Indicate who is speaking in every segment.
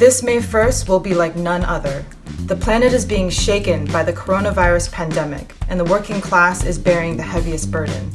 Speaker 1: This May 1st will be like none other. The planet is being shaken by the coronavirus pandemic, and the working class is bearing the heaviest burden.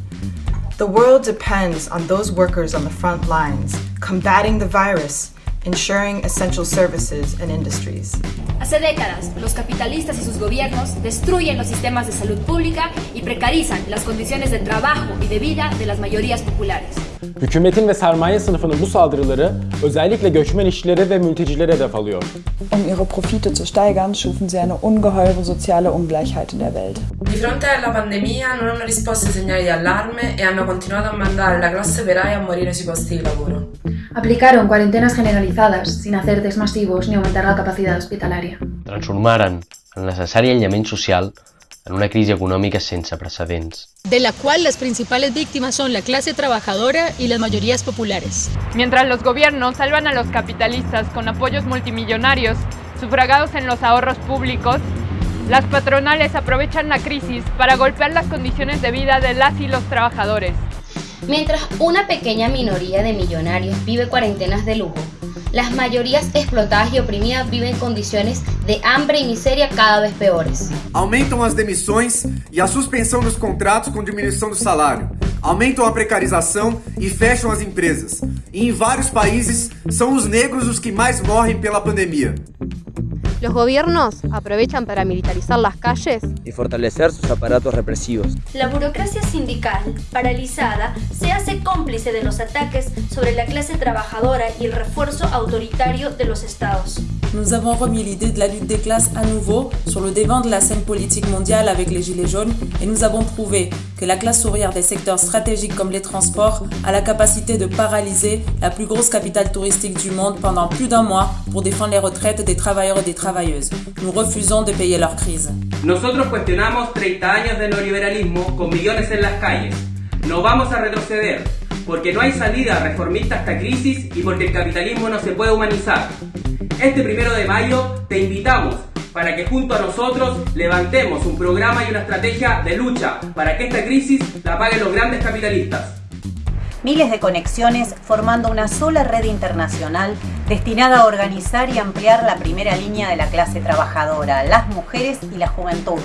Speaker 1: The world depends on those workers on the front lines, combating the virus, ensuring essential services and industries.
Speaker 2: Hace décadas, los capitalistas y sus gobiernos destruyen los sistemas de salud pública y precarizan las condiciones de trabajo y de vida de las mayorías populares.
Speaker 3: Hükümetin ve sermaye sınıfının bu saldırıları özellikle göçmen işçilere ve mültecilere hedef alıyor.
Speaker 4: Um ihre Profite zu steigern, schufen sie eine ungeheure soziale Ungleichheit in der Welt.
Speaker 5: Di fronte alla pandemia non hanno risposto ai segnali di allarme e hanno continuato a mandare la classe operaia a morire sui posti di lavoro.
Speaker 6: Aplicaron cuarentenas generalizadas sin hacer test masivos ni aumentar la capacidad hospitalaria.
Speaker 7: Transformaren el necessari aïllament social en una crisi econòmica sense precedents.
Speaker 8: de la cual las principales víctimas son la clase trabajadora y las mayorías populares.
Speaker 9: Mientras los gobiernos salvan a los capitalistas con apoyos multimillonarios sufragados en los ahorros públicos, las patronales aprovechan la crisis para golpear las condiciones de vida de las y los trabajadores.
Speaker 10: Mientras una pequeña minoría de millonarios vive cuarentenas de lujo, las mayorías explotadas y oprimidas viven condiciones de hambre y miseria cada vez peores.
Speaker 11: Aumentam as demissões e a suspensão dos contratos com diminuição do salário. Aumentam a precarização e fecham as empresas. E em vários países são os negros os que mais morrem pela pandemia.
Speaker 12: Los gobiernos aprovechan para militarizar las calles
Speaker 13: y fortalecer sus aparatos represivos.
Speaker 14: La burocracia sindical, paralizada, se hace cómplice de los ataques sobre la clase trabajadora y el refuerzo autoritario de los estados.
Speaker 15: Nous avons remis l'idée de la lutte des classes à nouveau sur le devant de la scène politique mondiale avec les Gilets jaunes et nous avons prouvé que la classe ouvrière des secteurs stratégiques comme les transports a la capacité de paralyser la plus grosse capitale touristique du monde pendant plus d'un mois pour défendre les retraites des travailleurs et des travailleuses. Nous refusons de payer leur crise.
Speaker 16: Nosotros cuestionamos 30 años de neoliberalismo con millones en las calles. No vamos a retroceder, porque no hay salida reformista a esta crisis y porque el capitalismo no se puede humanizar. Este primero de mayo te invitamos para que junto a nosotros levantemos un programa y una estrategia de lucha para que esta crisis la paguen los grandes capitalistas.
Speaker 17: Miles de conexiones formando una sola red internacional destinada a organizar y ampliar la primera línea de la clase trabajadora, las mujeres y la juventud,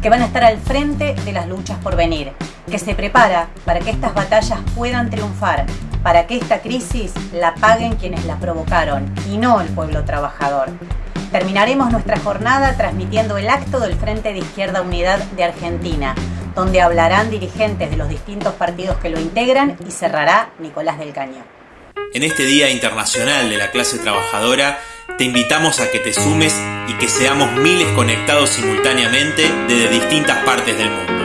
Speaker 17: que van a estar al frente de las luchas por venir, que se prepara para que estas batallas puedan triunfar, para que esta crisis la paguen quienes la provocaron y no el pueblo trabajador. Terminaremos nuestra jornada transmitiendo el acto del Frente de Izquierda Unidad de Argentina, donde hablarán dirigentes de los distintos partidos que lo integran y cerrará Nicolás del Caño.
Speaker 18: En este Día Internacional de la Clase Trabajadora, te invitamos a que te sumes y que seamos miles conectados simultáneamente desde distintas partes del mundo.